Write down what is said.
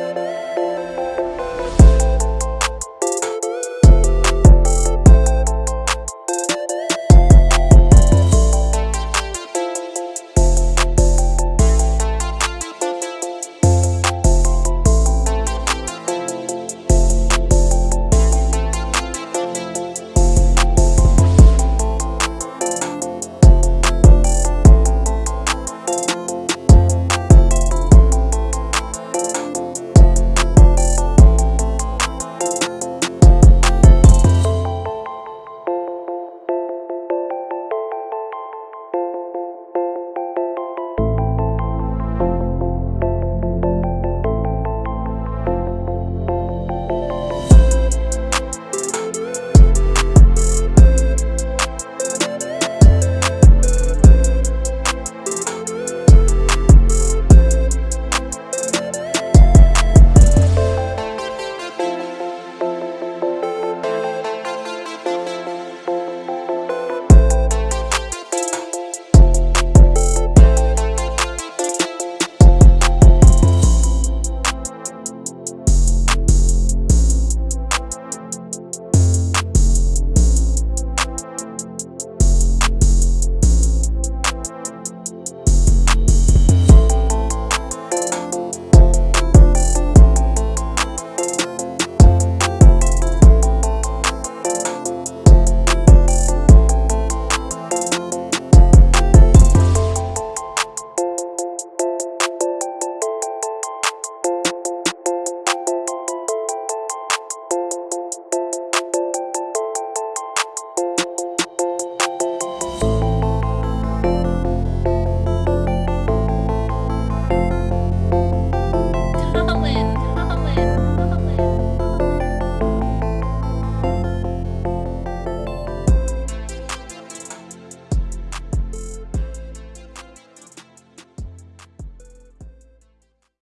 Música